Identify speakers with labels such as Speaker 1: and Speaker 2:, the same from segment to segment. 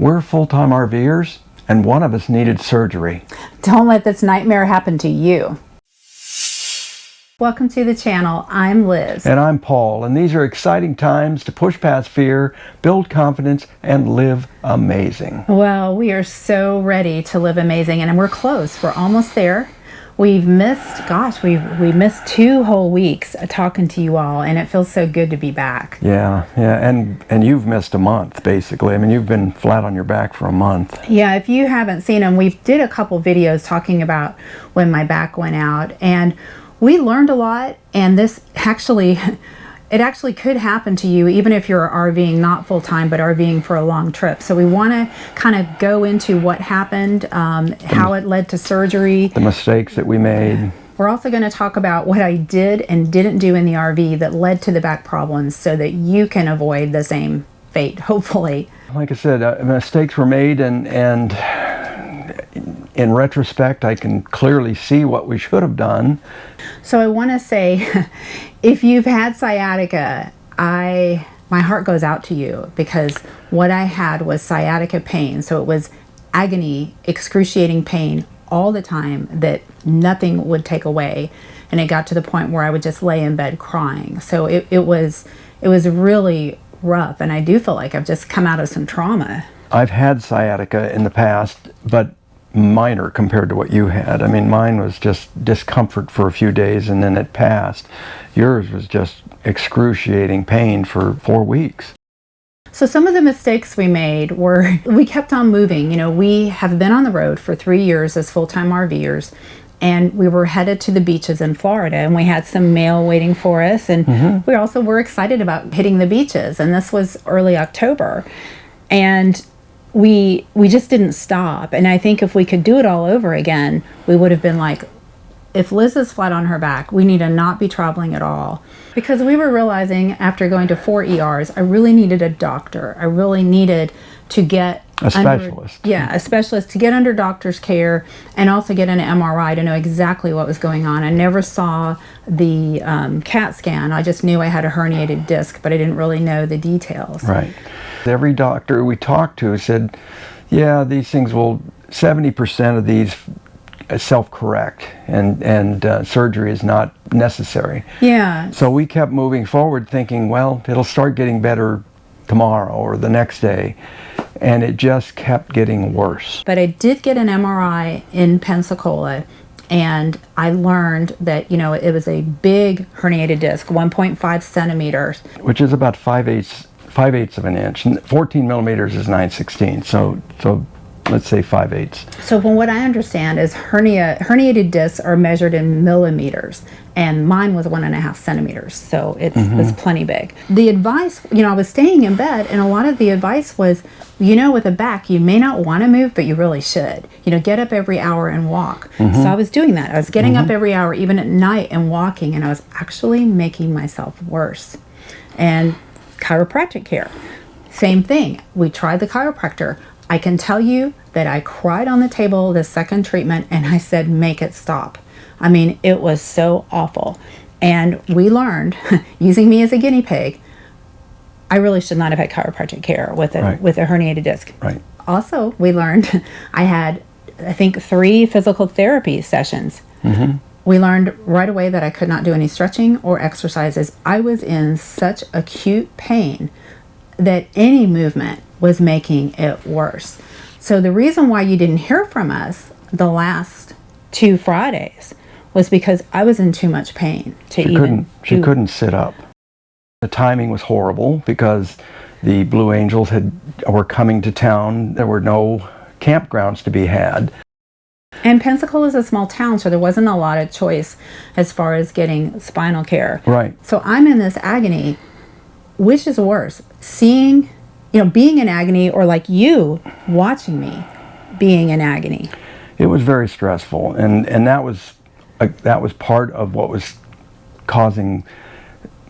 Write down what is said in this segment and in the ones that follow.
Speaker 1: We're full-time RVers, and one of us needed surgery.
Speaker 2: Don't let this nightmare happen to you. Welcome to the channel. I'm Liz.
Speaker 1: And I'm Paul, and these are exciting times to push past fear, build confidence, and live amazing.
Speaker 2: Well, we are so ready to live amazing, and we're close. We're almost there. We've missed, gosh, we've we missed two whole weeks talking to you all, and it feels so good to be back.
Speaker 1: Yeah, yeah, and and you've missed a month basically. I mean, you've been flat on your back for a month.
Speaker 2: Yeah, if you haven't seen them, we did a couple videos talking about when my back went out, and we learned a lot. And this actually it actually could happen to you even if you're RVing not full-time but RVing for a long trip. So we want to kind of go into what happened, um, how it led to surgery.
Speaker 1: The mistakes that we made.
Speaker 2: We're also going to talk about what I did and didn't do in the RV that led to the back problems so that you can avoid the same fate, hopefully.
Speaker 1: Like I said, uh, mistakes were made and, and in retrospect, I can clearly see what we should have done.
Speaker 2: So I want to say, if you've had sciatica, I my heart goes out to you because what I had was sciatica pain. So it was agony, excruciating pain all the time that nothing would take away. And it got to the point where I would just lay in bed crying. So it, it was it was really rough. And I do feel like I've just come out of some trauma.
Speaker 1: I've had sciatica in the past, but minor compared to what you had. I mean, mine was just discomfort for a few days and then it passed. Yours was just excruciating pain for four weeks.
Speaker 2: So some of the mistakes we made were we kept on moving. You know, we have been on the road for three years as full-time RVers and we were headed to the beaches in Florida and we had some mail waiting for us and mm -hmm. we also were excited about hitting the beaches and this was early October and we we just didn't stop. And i think if we could do it all over again we would have been like if liz is flat on her back we need to not be traveling at all. Because we were realizing after going to four ers i really needed a doctor. I really needed to get
Speaker 1: a specialist
Speaker 2: under, yeah a specialist to get under doctor's care and also get an mri to know exactly what was going on i never saw the um, cat scan i just knew i had a herniated disc but i didn't really know the details
Speaker 1: right Every doctor we talked to said, yeah, these things will, 70% of these self-correct and, and uh, surgery is not necessary.
Speaker 2: Yeah.
Speaker 1: So we kept moving forward thinking, well, it'll start getting better tomorrow or the next day. And it just kept getting worse.
Speaker 2: But I did get an MRI in Pensacola and I learned that, you know, it was a big herniated disc, 1.5 centimeters.
Speaker 1: Which is about 5 eighths 5 eighths of an inch. 14 millimeters is 9 16. So, so let's say 5 eighths.
Speaker 2: So from what I understand is hernia, herniated discs are measured in millimeters and mine was one and a half centimeters. So it mm -hmm. was plenty big. The advice, you know, I was staying in bed and a lot of the advice was, you know, with a back, you may not want to move, but you really should. You know, get up every hour and walk. Mm -hmm. So I was doing that. I was getting mm -hmm. up every hour, even at night and walking and I was actually making myself worse. And chiropractic care. Same thing. We tried the chiropractor. I can tell you that I cried on the table the second treatment and I said, make it stop. I mean, it was so awful. And we learned, using me as a guinea pig, I really should not have had chiropractic care with a, right. with a herniated disc.
Speaker 1: Right.
Speaker 2: Also, we learned I had, I think, three physical therapy sessions. Mm -hmm. We learned right away that I could not do any stretching or exercises. I was in such acute pain that any movement was making it worse. So the reason why you didn't hear from us the last two Fridays was because I was in too much pain to
Speaker 1: she
Speaker 2: even
Speaker 1: couldn't, she do. couldn't sit up. The timing was horrible because the Blue Angels had were coming to town. There were no campgrounds to be had.
Speaker 2: And Pensacola is a small town, so there wasn't a lot of choice as far as getting spinal care.
Speaker 1: Right.
Speaker 2: So I'm in this agony. Which is worse? Seeing, you know, being in agony or like you watching me being in agony?
Speaker 1: It was very stressful. And, and that was, uh, that was part of what was causing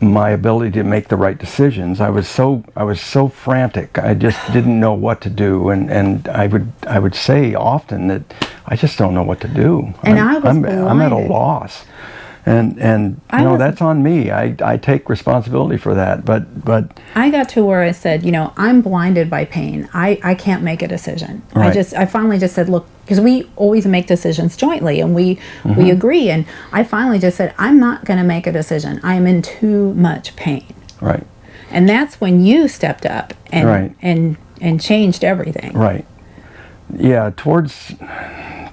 Speaker 1: my ability to make the right decisions. I was so I was so frantic. I just didn't know what to do, and and I would I would say often that I just don't know what to do.
Speaker 2: And I'm, I was
Speaker 1: I'm, I'm at a loss. And and
Speaker 2: I
Speaker 1: you know
Speaker 2: was-
Speaker 1: that's on me. I I take responsibility for that. But but
Speaker 2: I got to where I said, you know, I'm blinded by pain. I, I can't make a decision. I just I finally just said, look, because we always make decisions jointly and we
Speaker 1: Mm-hmm.
Speaker 2: we agree. And I finally just said, I'm not going to make a decision. I am in too much pain.
Speaker 1: right
Speaker 2: And that's when you stepped up and
Speaker 1: Right.
Speaker 2: and and changed everything.
Speaker 1: right yeah towards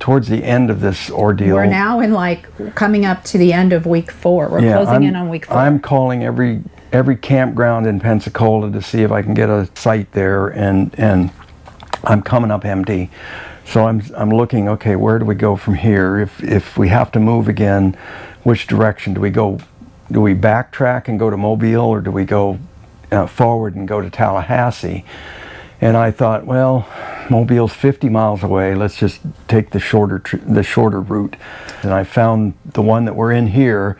Speaker 1: towards the end of this ordeal.
Speaker 2: We're now in like coming up to the end of week four. We're
Speaker 1: Yeah,
Speaker 2: closing
Speaker 1: I'm,
Speaker 2: in on week four.
Speaker 1: I'm calling every every campground in Pensacola to see if I can get a site there, and and I'm coming up empty. So I'm I'm looking. Okay, where do we go from here? If if we have to move again, which direction do we go? Do we backtrack and go to Mobile, or do we go uh, forward and go to Tallahassee? And I thought, well, Mobile's 50 miles away. Let's just take the shorter the shorter route. And I found the one that we're in here,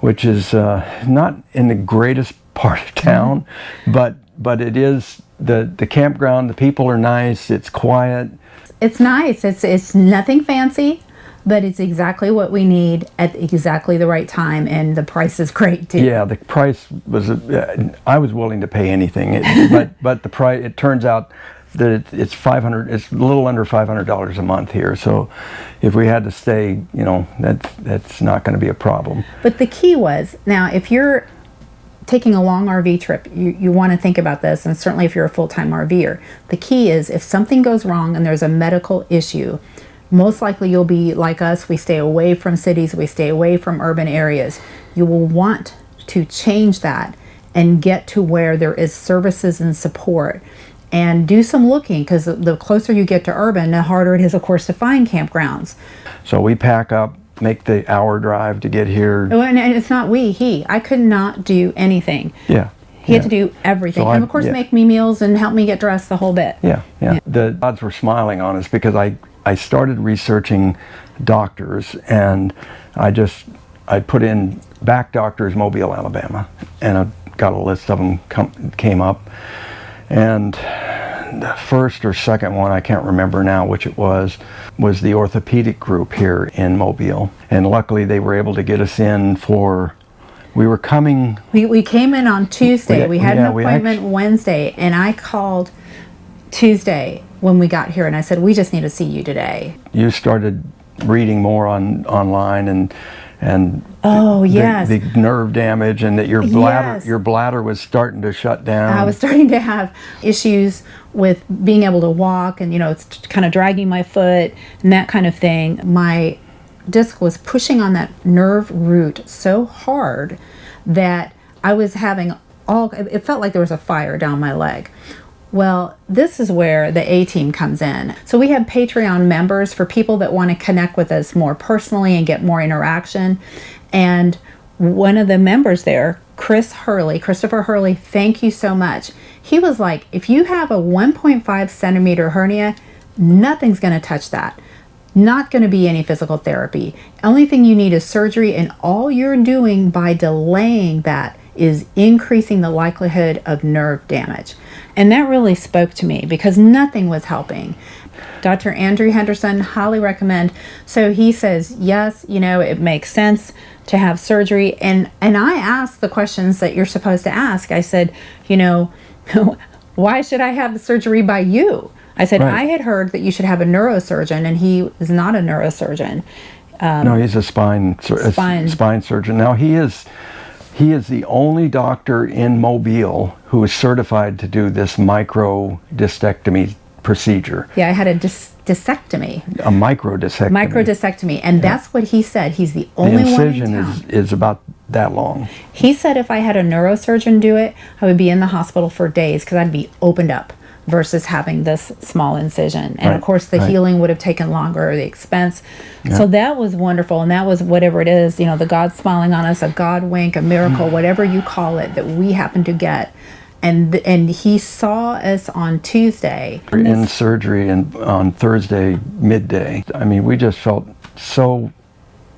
Speaker 1: which is uh, not in the greatest part of town, but but it is the the campground. The people are nice. It's quiet.
Speaker 2: it's nice. It's it's nothing fancy, but it's exactly what we need at exactly the right time, and the price is great too.
Speaker 1: Yeah, the price was. Uh, I was willing to pay anything, it, but but the price. It turns out that it, it's five hundred. It's a little under five hundred dollars a month here. So, if we had to stay, you know, that's that's not going to be a problem.
Speaker 2: But the key was now if you're taking a long RV trip, you, you want to think about this, and certainly if you're a full time RVer, the key is if something goes wrong and there's a medical issue, most likely you'll be like us. We stay away from cities, we stay away from urban areas. You will want to change that and get to where there is services and support and do some looking because the closer you get to urban, the harder it is, of course, to find campgrounds.
Speaker 1: So we pack up, make the hour drive to get here.
Speaker 2: Oh, And and it's not we, he. I could not do anything.
Speaker 1: Yeah.
Speaker 2: He had to do everything.
Speaker 1: So
Speaker 2: and of course,
Speaker 1: yeah.
Speaker 2: make me meals and help me get dressed the whole bit.
Speaker 1: Yeah, yeah. The odds were smiling on us because I, I started researching doctors and I just, I put in back doctors Mobile, Alabama, and I got a list of them come, came up. And the first or second one, I can't remember now which it was, was the orthopedic group here in Mobile. And luckily they were able to get us in for, we were coming
Speaker 2: We, we came in on Tuesday.
Speaker 1: We-
Speaker 2: We, had
Speaker 1: yeah,
Speaker 2: an appointment Wednesday, and I called Tuesday when we got here, and I said, "We just need to see you today."
Speaker 1: you started reading more on online and and
Speaker 2: Oh,
Speaker 1: the,
Speaker 2: yes.
Speaker 1: the nerve damage and that your bladder
Speaker 2: Yes.
Speaker 1: your bladder was starting to shut down.
Speaker 2: I was starting to have issues with being able to walk, and you know, it's kind of dragging my foot and that kind of thing. My disc was pushing on that nerve root so hard that I was having all. It felt like there was a fire down my leg. Well, this is where the A team comes in. So we have Patreon members for people that want to connect with us more personally and get more interaction. And one of the members there, Chris Hurley, Christopher Hurley, thank you so much. He was like, if you have a 1.5 centimeter hernia, nothing's going to touch that. Not going to be any physical therapy. Only thing you need is surgery, and all you're doing by delaying that is increasing the likelihood of nerve damage. And that really spoke to me because nothing was helping. Dr. Andrew Henderson, highly recommend. So he says, yes, you know, it makes sense to have surgery. And and I asked the questions that you're supposed to ask. I said, you know, why should I have the surgery by you? I said,
Speaker 1: Right.
Speaker 2: I had heard that you should have a neurosurgeon, and he is not a neurosurgeon.
Speaker 1: Um, no, he's a spine sur- a
Speaker 2: Spine.
Speaker 1: spine surgeon. Now he is he is the only doctor in Mobile who is certified to do this micro microdiscectomy procedure.
Speaker 2: Yeah, I had a dis- disectomy,
Speaker 1: A microdiscectomy.
Speaker 2: microdiscectomy, and that's what he said. He's the
Speaker 1: the
Speaker 2: only one
Speaker 1: incision
Speaker 2: town.
Speaker 1: is, is about that long.
Speaker 2: He said if I had a neurosurgeon do it, I would be in the hospital for days because I'd be opened up versus having this small incision. And
Speaker 1: Right,
Speaker 2: of course, the
Speaker 1: right.
Speaker 2: healing would have taken longer, the expense. So that was wonderful. And that was whatever it is, you know, the God smiling on us, a God wink, a miracle, mm. whatever you call it, that we happen to get. And, and he saw us on Tuesday.
Speaker 1: We're in surgery and on Thursday midday. I mean, we just felt so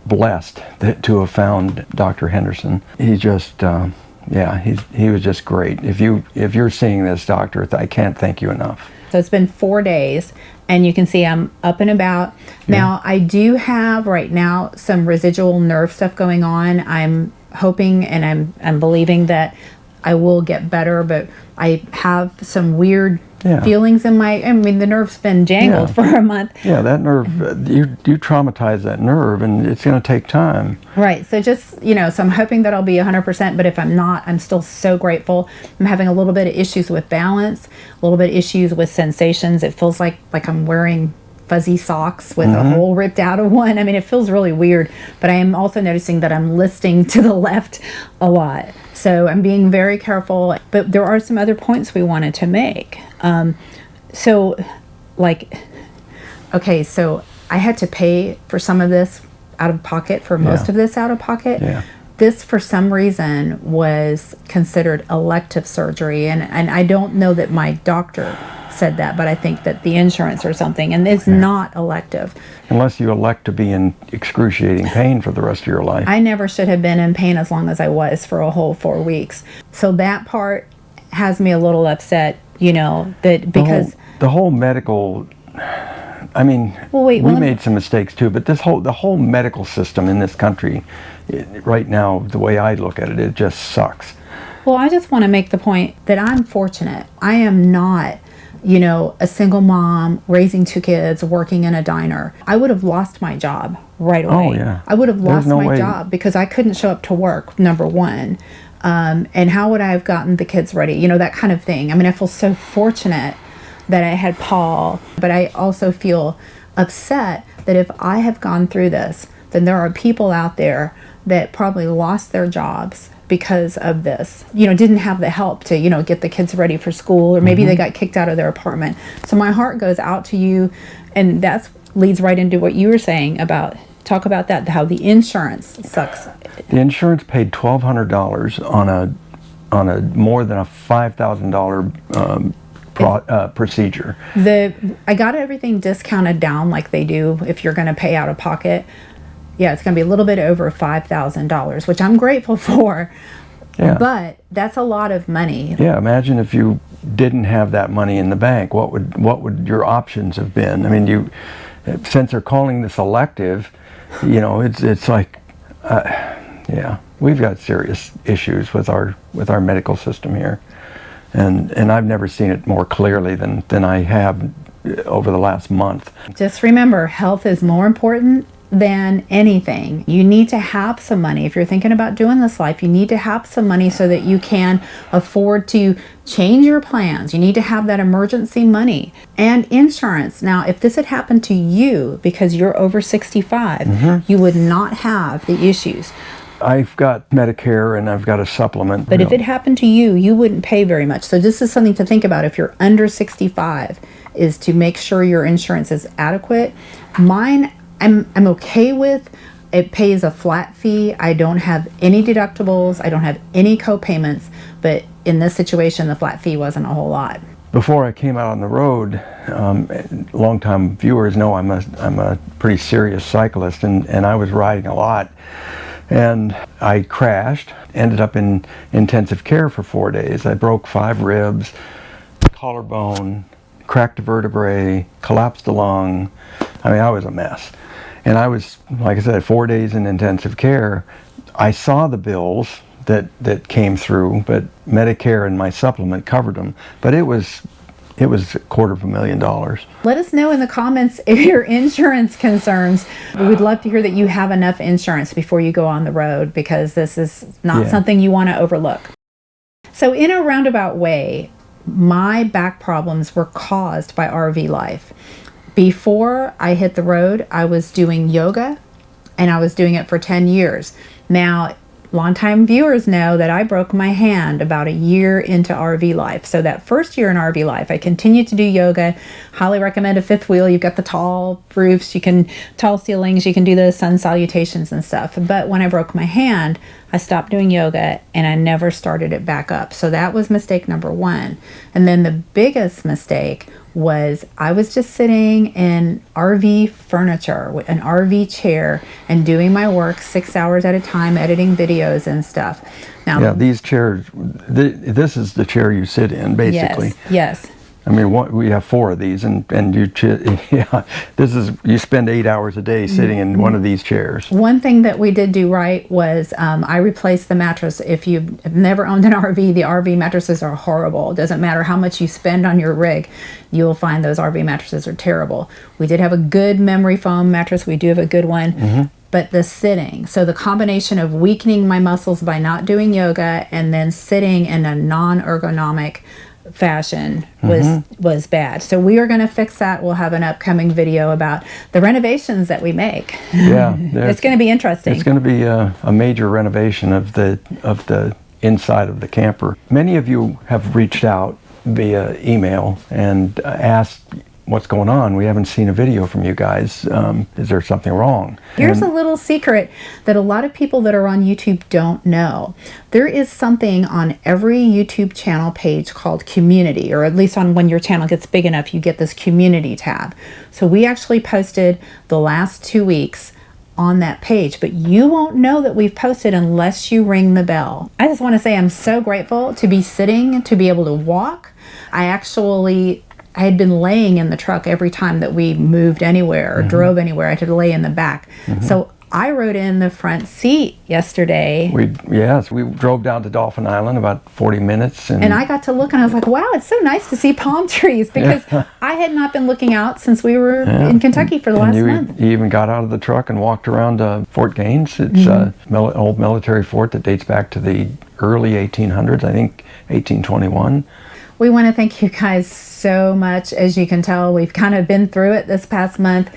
Speaker 1: blessed that, to have found Dr. Henderson. He just, um, yeah, he's, he was just great. If you if you're seeing this, doctor, I can't thank you enough.
Speaker 2: So it's been four days, and you can see I'm up and about. Now, I do have right now some residual nerve stuff going on. I'm hoping and I'm, I'm believing that I will get better, but I have some weird
Speaker 1: Yeah.
Speaker 2: feelings in my, I mean, the nerve's been jangled
Speaker 1: Yeah.
Speaker 2: for a month.
Speaker 1: Yeah, that nerve, you, you traumatize that nerve and it's going to take time.
Speaker 2: Right. So just, you know, so I'm hoping that I'll be 100%, but if I'm not, I'm still so grateful. I'm having a little bit of issues with balance, a little bit of issues with sensations. It feels like like I'm wearing fuzzy socks with a hole ripped out of one. I mean, it feels really weird, but I am also noticing that I'm listing to the left a lot. So I'm being very careful, but there are some other points we wanted to make. Um, so like okay, so I had to pay for some of this out of pocket, for most
Speaker 1: Yeah.
Speaker 2: of this out of pocket.
Speaker 1: Yeah.
Speaker 2: This, for some reason, was considered elective surgery. And, and I don't know that my doctor said that, but I think that the insurance or something, and it's not elective.
Speaker 1: Unless you elect to be in excruciating pain for the rest of your life.
Speaker 2: I never should have been in pain as long as I was for a whole four weeks. So that part has me a little upset, you know, that
Speaker 1: The whole-
Speaker 2: because.
Speaker 1: the whole medical I mean,
Speaker 2: Well, wait,
Speaker 1: we
Speaker 2: well,
Speaker 1: made some mistakes too, but this whole the whole medical system in this country, it, right now, the way I look at it, it just sucks.
Speaker 2: Well, I just want to make the point that I'm fortunate. I am not, you know, a single mom raising two kids, working in a diner. I would have lost my job right away.
Speaker 1: Oh, yeah.
Speaker 2: I would have lost
Speaker 1: no
Speaker 2: my
Speaker 1: way.
Speaker 2: job because I couldn't show up to work, number one. Um, and how would I have gotten the kids ready? You know, that kind of thing. I mean, I feel so fortunate that I had Paul, but I also feel upset that if I have gone through this, then there are people out there that probably lost their jobs because of this. You know, didn't have the help to, you know, get the kids ready for school or maybe they got kicked out of their apartment. So my heart goes out to you and that's leads right into what you were saying about talk about that how the insurance sucks.
Speaker 1: The insurance paid twelve hundred dollars on a on a more than a five thousand dollar um, pro, uh, procedure.
Speaker 2: The I got everything discounted down like they do if you're going to pay out of pocket. Yeah, it's going to be a little bit over five thousand dollars, which I'm grateful for.
Speaker 1: Yeah.
Speaker 2: But that's a lot of money.
Speaker 1: Yeah, imagine if you didn't have that money in the bank. What would what would your options have been? I mean, you since they're calling this elective, you know, it's it's like, uh, yeah, we've got serious issues with our with our medical system here, and and I've never seen it more clearly than than I have over the last month.
Speaker 2: Just remember, health is more important than anything. You need to have some money. If you're thinking about doing this life, you need to have some money so that you can afford to change your plans. You need to have that emergency money and insurance. Now, if this had happened to you because you're over 65, mm-hmm. you would not have the issues.
Speaker 1: I've got Medicare and I've got a supplement.
Speaker 2: But
Speaker 1: you
Speaker 2: if
Speaker 1: know.
Speaker 2: it happened to you, you wouldn't pay very much. So this is something to think about if you're under 65 is to make sure your insurance is adequate. Mine I'm I'm okay with it pays a flat fee. I don't have any deductibles. I don't have any co-payments, but in this situation the flat fee wasn't a whole lot.
Speaker 1: before I came out on the road, um, longtime viewers know I'm a I'm a pretty serious cyclist, and and I was riding a lot, and I crashed, ended up in intensive care for four days. I broke five ribs, collarbone, cracked a vertebrae, collapsed a lung. I mean, I was a mess, and I was like I said, four days in intensive care. I saw the bills that that came through, but Medicare and my supplement covered them. But it was it was a quarter of a million dollars.
Speaker 2: Let us know in the comments if your insurance concerns. We'd love to hear that you have enough insurance before you go on the road because this is not
Speaker 1: Yeah.
Speaker 2: something you want to overlook. So, in a roundabout way, my back problems were caused by RV life. Before I hit the road, I was doing yoga and I was doing it for 10 years. Now, longtime viewers know that I broke my hand about a year into RV life. So, that first year in RV life, I continued to do yoga. Highly recommend a fifth wheel. You've got the tall roofs, you can, tall ceilings, you can do the sun salutations and stuff. But when I broke my hand, I stopped doing yoga and I never started it back up. So, that was mistake number one. And then the biggest mistake was I was just sitting in RV furniture, with an RV chair, and doing my work six hours at a time, editing videos and stuff. Now,
Speaker 1: Yeah, these chairs. Th- this is the chair you sit in, basically.
Speaker 2: yes, yes.
Speaker 1: I mean, one, we have four of these, and and you, ch- yeah, this is you spend eight hours a day sitting in one of these chairs.
Speaker 2: One thing that we did do right was um, I replaced the mattress. If you've never owned an RV, the RV mattresses are horrible. It doesn't matter how much you spend on your rig, you'll find those RV mattresses are terrible. We did have a good memory foam mattress. We do have a good one. But the sitting, so the combination of weakening my muscles by not doing yoga and then sitting in a non ergonomic fashion was mm-hmm. was bad. So we are going to fix that. We'll have an upcoming video about the renovations that we make.
Speaker 1: Yeah,
Speaker 2: It's going to be interesting.
Speaker 1: It's going to be a, a major renovation of the of the inside of the camper. Many of you have reached out via email and asked what's going on. We haven't seen a video from you guys. Um, is there something wrong?
Speaker 2: Here's
Speaker 1: And-
Speaker 2: a little secret that a lot of people that are on YouTube don't know. There is something on every YouTube channel page called community, or at least on when your channel gets big enough, you get this community tab. So we actually posted the last two weeks on that page, but you won't know that we've posted unless you ring the bell. I just want to say I'm so grateful to be sitting, to be able to walk. I actually I had been laying in the truck every time that we moved anywhere or mm-hmm. drove anywhere. I had to lay in the back. Mm-hmm. So I rode in the front seat yesterday
Speaker 1: We yes, we drove down to Dauphin Island about 40 minutes, and,
Speaker 2: and I got to look and I was like, wow, it's so nice to see palm trees because I had not been looking out since we were in Kentucky for the
Speaker 1: and
Speaker 2: last
Speaker 1: you,
Speaker 2: month.
Speaker 1: you even got out of the truck and walked around uh, Fort Gaines. It's uh, mm-hmm. a mil- old military fort that dates back to the early 1800s, I think 1821.
Speaker 2: We want to thank you guys so much. As you can tell, we've kind of been through it this past month.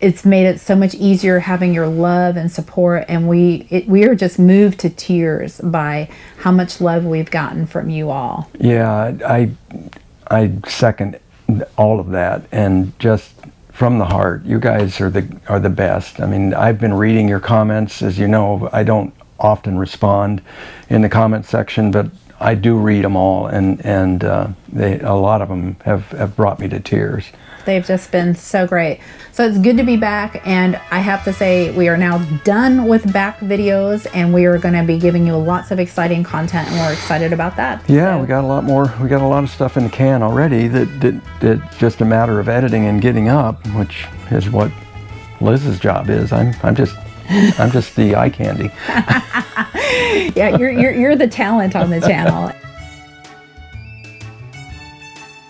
Speaker 2: It's made it so much easier having your love and support, and we it, we are just moved to tears by how much love we've gotten from you all.
Speaker 1: Yeah, I I second all of that, and just from the heart, you guys are the are the best. I mean, I've been reading your comments, as you know. I don't often respond in the comment section, but I do read them all, and and uh, they a lot of them have have brought me to tears.
Speaker 2: They've just been so great. So it's good to be back, and I have to say, we are now done with back videos, and we are going to be giving you lots of exciting content, and we're excited about that.
Speaker 1: Yeah,
Speaker 2: So-
Speaker 1: we got a lot more. We got a lot of stuff in the can already. That that that's just a matter of editing and getting up, which is what Liz's job is. I'm I'm just I'm just the eye candy.
Speaker 2: yeah, you're, you're, you're the talent on the channel.